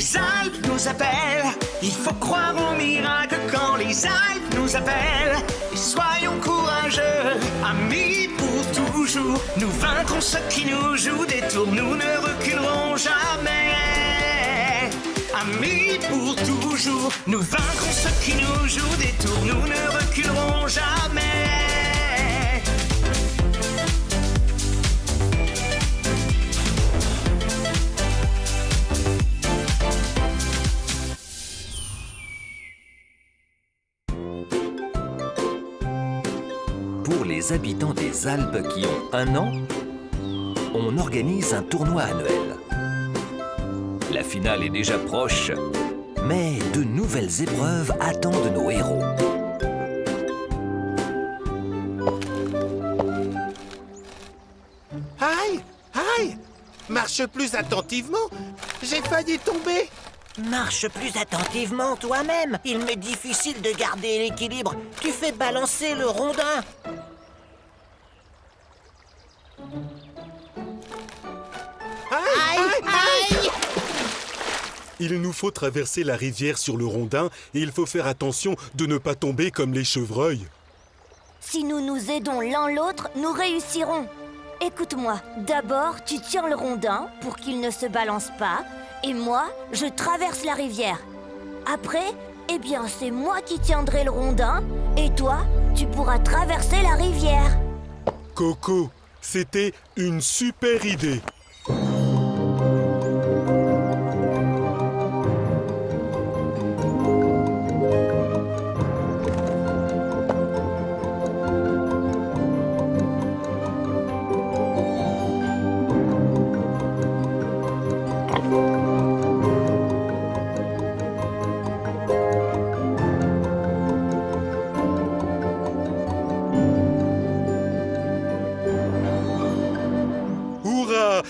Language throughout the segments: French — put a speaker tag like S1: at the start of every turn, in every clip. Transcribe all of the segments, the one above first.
S1: Les Alpes nous appellent, il faut croire au miracle quand les Alpes nous appellent. Et soyons courageux, amis pour toujours. Nous vaincrons ceux qui nous jouent des tours, nous ne reculerons jamais. Amis pour toujours, nous vaincrons ceux qui nous jouent des tours, nous ne reculerons jamais.
S2: Pour les habitants des Alpes qui ont un an, on organise un tournoi annuel. La finale est déjà proche, mais de nouvelles épreuves attendent nos héros.
S3: Aïe Aïe Marche plus attentivement J'ai failli tomber
S4: Marche plus attentivement toi-même. Il m'est difficile de garder l'équilibre. Tu fais balancer le rondin.
S3: Aïe Aïe, aïe
S5: Il nous faut traverser la rivière sur le rondin et il faut faire attention de ne pas tomber comme les chevreuils.
S6: Si nous nous aidons l'un l'autre, nous réussirons. Écoute-moi, d'abord tu tiens le rondin pour qu'il ne se balance pas, et moi, je traverse la rivière. Après, eh bien c'est moi qui tiendrai le rondin, et toi, tu pourras traverser la rivière.
S5: Coco, c'était une super idée.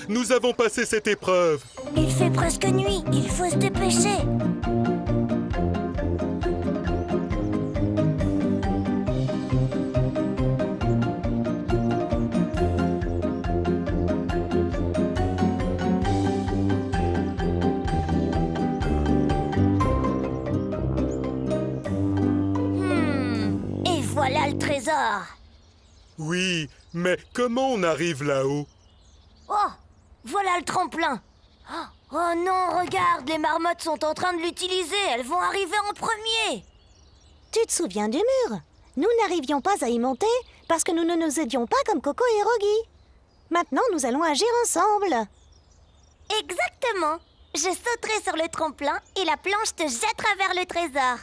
S5: Nous avons passé cette épreuve
S6: Il fait presque nuit, il faut se dépêcher. Hmm, Et voilà le trésor.
S5: Oui, mais comment on arrive là-haut?
S6: Oh, voilà le tremplin. Oh, oh non, regarde, les marmottes sont en train de l'utiliser. Elles vont arriver en premier.
S7: Tu te souviens du mur? Nous n'arrivions pas à y monter parce que nous ne nous aidions pas comme Coco et Rogi. Maintenant, nous allons agir ensemble.
S6: Exactement. Je sauterai sur le tremplin et la planche te jettera vers le trésor.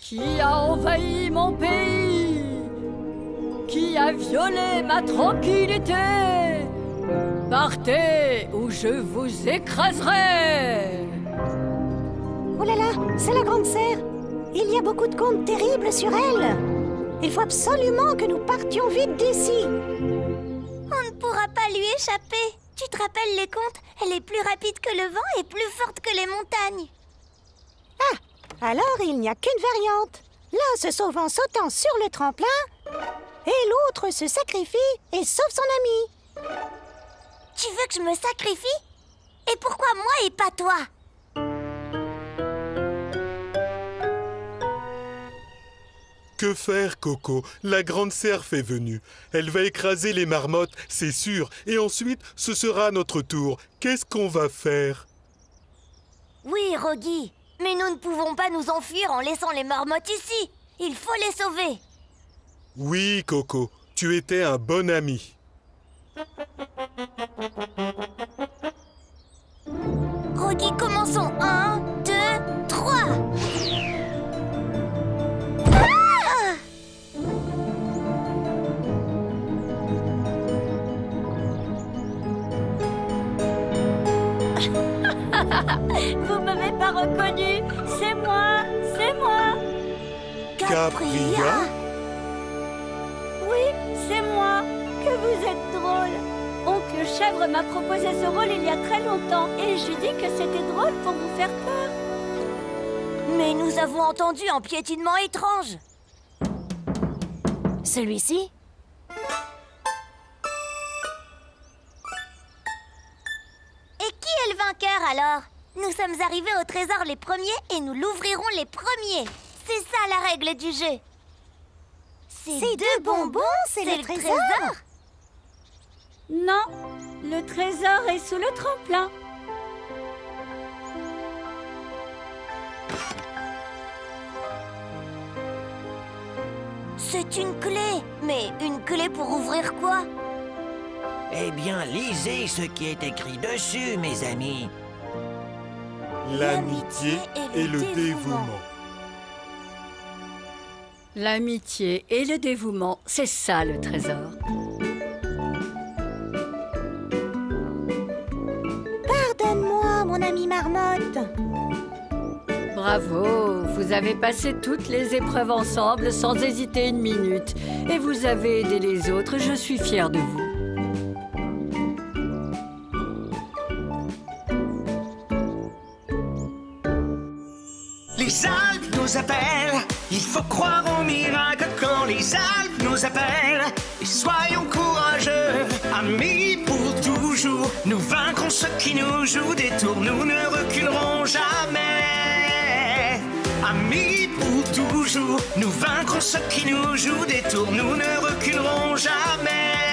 S8: Qui a envahi mon pays? Qui a violé ma tranquillité? Partez ou je vous écraserai
S7: Oh là là, c'est la grande serre. Il y a beaucoup de contes terribles sur elle. Il faut absolument que nous partions vite d'ici.
S6: On ne pourra pas lui échapper. Tu te rappelles les contes? Elle est plus rapide que le vent et plus forte que les montagnes.
S7: Alors, il n'y a qu'une variante. L'un se sauve en sautant sur le tremplin et l'autre se sacrifie et sauve son ami.
S6: Tu veux que je me sacrifie? Et pourquoi moi et pas toi?
S5: Que faire, Coco? La grande cerf est venue. Elle va écraser les marmottes, c'est sûr, et ensuite ce sera notre tour. Qu'est-ce qu'on va faire?
S6: Oui, Rogi. Mais nous ne pouvons pas nous enfuir en laissant les marmottes ici. Il faut les sauver.
S5: Oui, Coco, tu étais un bon ami.
S6: Rogi, commençons. Un, deux, trois. Ah
S8: Vous m'avez pas reconnu C'est moi C'est moi
S5: Capria
S8: Oui, c'est moi Que vous êtes Chèvre m'a proposé ce rôle il y a très longtemps et je lui dis que c'était drôle pour vous faire peur.
S6: Mais nous avons entendu un piétinement étrange.
S7: Celui-ci
S6: Et qui est le vainqueur alors? Nous sommes arrivés au trésor les premiers et nous l'ouvrirons les premiers. C'est ça la règle du jeu.
S7: Ces deux bonbons, c'est le trésor
S8: Non, le trésor est sous le tremplin.
S6: C'est une clé. Mais une clé pour ouvrir quoi?
S4: Eh bien, lisez ce qui est écrit dessus, mes amis.
S5: L'amitié et le dévouement.
S8: L'amitié et le dévouement, c'est ça le trésor.
S7: Marmotte.
S8: Bravo, vous avez passé toutes les épreuves ensemble sans hésiter une minute. Et vous avez aidé les autres, je suis fière de vous.
S1: Les Alpes nous appellent, il faut croire au miracle quand les Alpes nous appellent. Et soyons courageux, amis pour toujours. Nous vaincrons jouent des tours, nous ne reculerons jamais. Amis pour toujours, nous vaincrons ceux qui nous jouent des tours, nous ne reculerons jamais.